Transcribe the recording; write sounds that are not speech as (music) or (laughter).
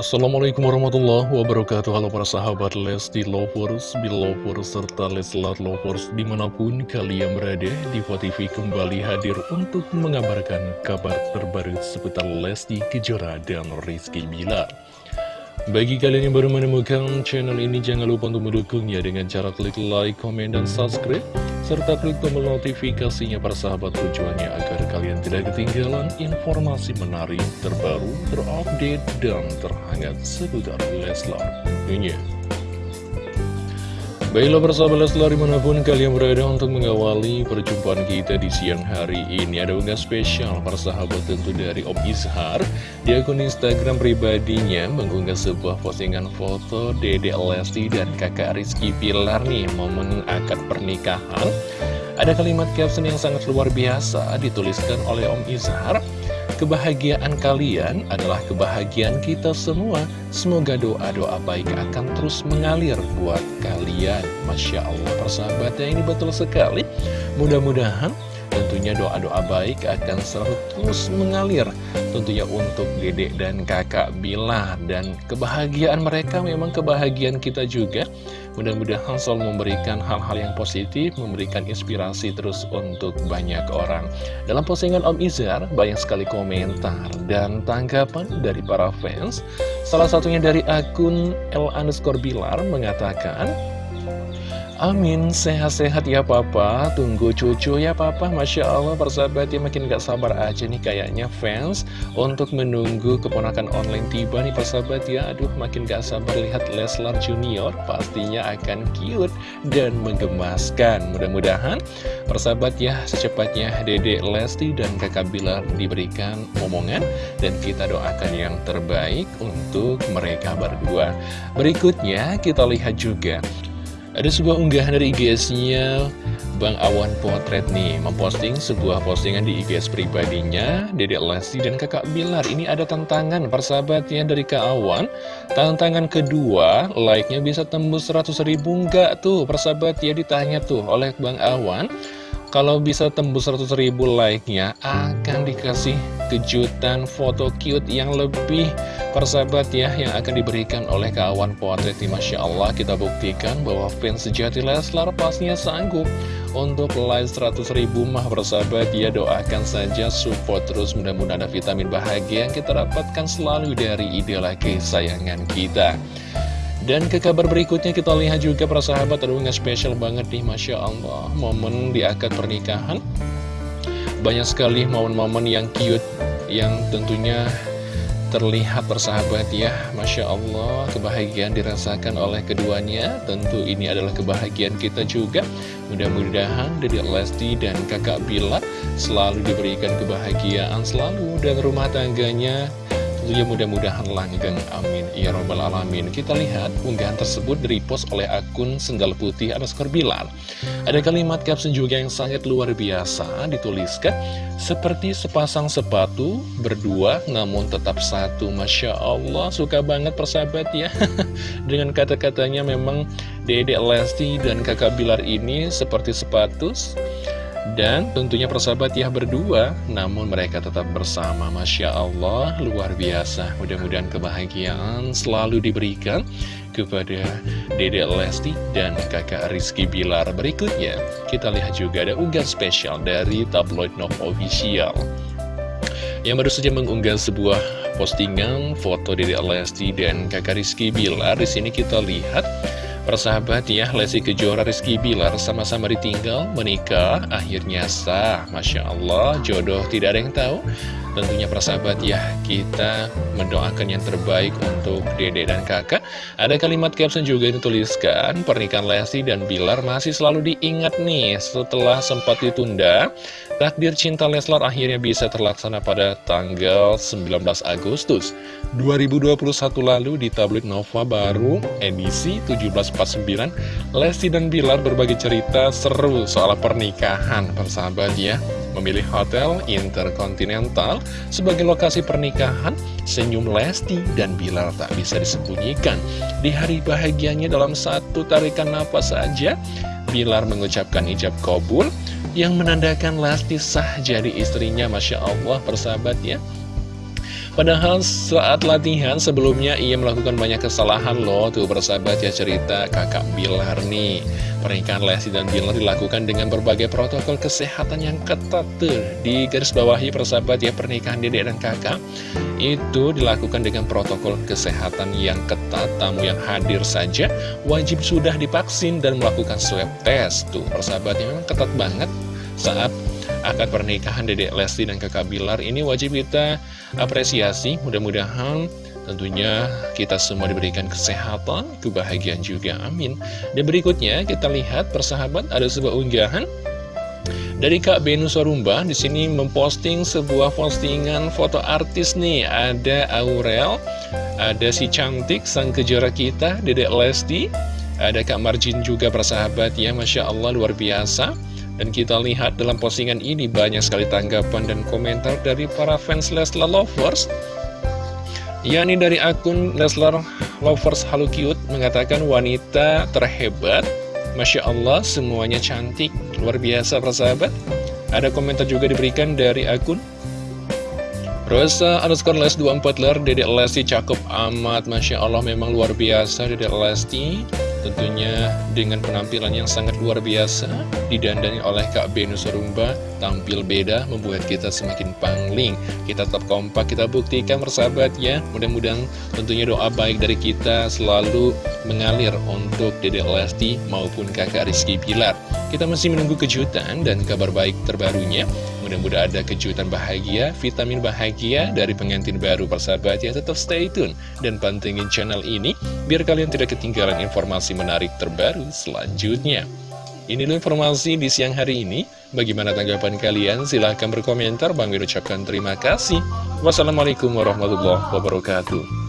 Assalamualaikum warahmatullahi wabarakatuh. Halo para sahabat Lesti Lovers, Belovers, serta Leslar Lovers Di mana pun kalian berada, Diva TV kembali hadir untuk mengabarkan kabar terbaru seputar Lesti Kejora dan Rizky Bilar. Bagi kalian yang baru menemukan channel ini, jangan lupa untuk mendukungnya dengan cara klik like, komen, dan subscribe, serta klik tombol notifikasinya para sahabat tujuannya agar kalian tidak ketinggalan informasi menarik, terbaru, terupdate, dan terhangat seputar Leslar tentunya. Baiklah persahabat Leslar di mana pun kalian berada untuk mengawali perjumpaan kita di siang hari ini. Ada unggah spesial persahabat tentu dari Om Izhar Di akun Instagram pribadinya mengunggah sebuah postingan foto Dede Lesti dan kakak Rizky Pilar nih Momen akad pernikahan. Ada kalimat caption yang sangat luar biasa dituliskan oleh Om Izhar Kebahagiaan kalian adalah kebahagiaan kita semua. Semoga doa-doa baik akan terus mengalir buat kalian. Masya Allah, persahabatnya ini betul sekali. Mudah-mudahan tentunya doa-doa baik akan selalu terus mengalir. Tentunya untuk dedek dan kakak Bila. Dan kebahagiaan mereka memang kebahagiaan kita juga. Mudah-mudahan selalu memberikan hal-hal yang positif, memberikan inspirasi terus untuk banyak orang. Dalam postingan Om Izar, banyak sekali komentar dan tanggapan dari para fans. Salah satunya dari akun L underscore Bilar mengatakan, Amin, sehat-sehat ya papa, tunggu cucu ya papa, Masya Allah persahabat ya makin gak sabar aja nih kayaknya fans. Untuk menunggu keponakan online tiba nih persahabat ya. Aduh makin gak sabar lihat Leslar Junior pastinya akan cute dan menggemaskan. Mudah-mudahan persahabat ya secepatnya Dede Lesti dan kakak Bilar diberikan omongan Dan kita doakan yang terbaik untuk mereka berdua. Berikutnya kita lihat juga ada sebuah unggahan dari IGS-nya Bang Awan Potret nih Memposting sebuah postingan di IGS pribadinya Dedek Lesti dan kakak Bilar. Ini ada tantangan persahabatnya dari Kak Awan. Tantangan kedua Like-nya bisa tembus 100 ribu Enggak tuh? Persahabat ya ditanya tuh oleh Bang Awan kalau bisa tembus 100 ribu like-nya, akan dikasih kejutan foto cute yang lebih persahabat ya, yang akan diberikan oleh kawan potret. Masya Allah, kita buktikan bahwa fans sejati Leslar pasnya sanggup untuk like 100 ribu mah persahabat ya. Doakan saja support terus, mudah-mudahan ada vitamin bahagia yang kita dapatkan selalu dari idola kesayangan kita. Dan ke kabar berikutnya kita lihat juga para sahabat aduh spesial banget nih Masya Allah. Momen di akad pernikahan. Banyak sekali momen-momen yang cute Yang tentunya terlihat persahabat ya. Masya Allah kebahagiaan dirasakan oleh keduanya. Tentu ini adalah kebahagiaan kita juga. Mudah-mudahan dari Lesti dan kakak Bila Selalu diberikan kebahagiaan selalu Dan rumah tangganya Tentunya mudah-mudahan langgeng, amin. Ya Robbal Alamin. Kita lihat unggahan tersebut di-post oleh akun Sendal Putih underscore Bilar. Ada kalimat caption juga yang sangat luar biasa dituliskan, seperti sepasang sepatu, berdua namun tetap satu. Masya Allah, suka banget persahabat ya. (laughs) Dengan kata-katanya memang Dedek Lesti dan kakak Bilar ini seperti sepatu dan tentunya persahabat ya berdua Namun mereka tetap bersama. Masya Allah luar biasa. Mudah-mudahan kebahagiaan selalu diberikan Kepada Dede Lesti dan kakak Rizky Bilar. Berikutnya kita lihat juga ada unggahan spesial dari Tabloid Nov Official. Yang baru saja mengunggah sebuah postingan foto Dede Lesti dan kakak Rizky Bilar. Di sini kita lihat Persahabat ya, Lesti Kejora Rizky Bilar sama-sama ditinggal, menikah, akhirnya sah. Masya Allah, jodoh tidak ada yang tahu. Tentunya persahabat ya, kita mendoakan yang terbaik untuk dede dan kakak. Ada kalimat caption juga yang dituliskan, pernikahan Lesti dan Bilar masih selalu diingat nih setelah sempat ditunda. Takdir cinta Leslar akhirnya bisa terlaksana pada tanggal 19 Agustus 2021 lalu di tablet Nova baru edisi 1749. Lesti dan Bilar berbagi cerita seru soal pernikahan persahabat ya memilih Hotel Intercontinental sebagai lokasi pernikahan, senyum Lesti dan Bilar tak bisa disembunyikan. Di hari bahagianya dalam satu tarikan nafas saja, Bilar mengucapkan ijab kabul yang menandakan Lesti sah jadi istrinya, Masya Allah persahabat ya. Padahal saat latihan sebelumnya ia melakukan banyak kesalahan loh Tuh persahabat ya cerita kakak Bilar nih. Pernikahan Lesti dan Bilar dilakukan dengan berbagai protokol kesehatan yang ketat tuh. Di garis bawahi persahabat ya pernikahan dedek dan kakak Itu dilakukan dengan protokol kesehatan yang ketat. Tamu yang hadir saja wajib sudah divaksin dan melakukan swab test Tuh. Persahabatnya memang ketat banget saat akad pernikahan Dedek Lesti dan kakak Bilar ini wajib kita apresiasi. Mudah-mudahan tentunya kita semua diberikan kesehatan kebahagiaan juga. Amin. Dan berikutnya kita lihat persahabat ada sebuah unggahan dari Kak Benu Sorumba di sini memposting sebuah postingan foto artis nih. Ada Aurel ada si cantik sang kejora kita Dedek Lesti. Ada Kak Marjin juga persahabat ya. Masya Allah luar biasa dan kita lihat dalam postingan ini banyak sekali tanggapan dan komentar dari para fans Leslar Lovers. Yakni dari akun Leslar Lovers Halo Cute mengatakan wanita terhebat. Masya Allah semuanya cantik. Luar biasa persahabat. Ada komentar juga diberikan dari akun Rosa underscore les 24 ler. Dedek Lesti cakep amat. Masya Allah memang luar biasa Dedek Lesti Tentunya dengan penampilan yang sangat luar biasa Didandani oleh Kak Benu Serumba Tampil beda membuat kita semakin pangling. Kita tetap kompak, kita buktikan bersahabat ya Mudah-mudahan tentunya doa baik dari kita selalu mengalir untuk Dede Lesti maupun kakak Rizky Pilar. Kita masih menunggu kejutan dan kabar baik terbarunya Mudah-mudahan ada kejutan bahagia, vitamin bahagia dari pengantin baru persahabat ya. Tetap stay tune dan pantengin channel ini biar kalian tidak ketinggalan informasi menarik terbaru selanjutnya. Inilah informasi di siang hari ini. Bagaimana tanggapan kalian? Silahkan berkomentar. Bang ucapkan terima kasih. Wassalamualaikum warahmatullahi wabarakatuh.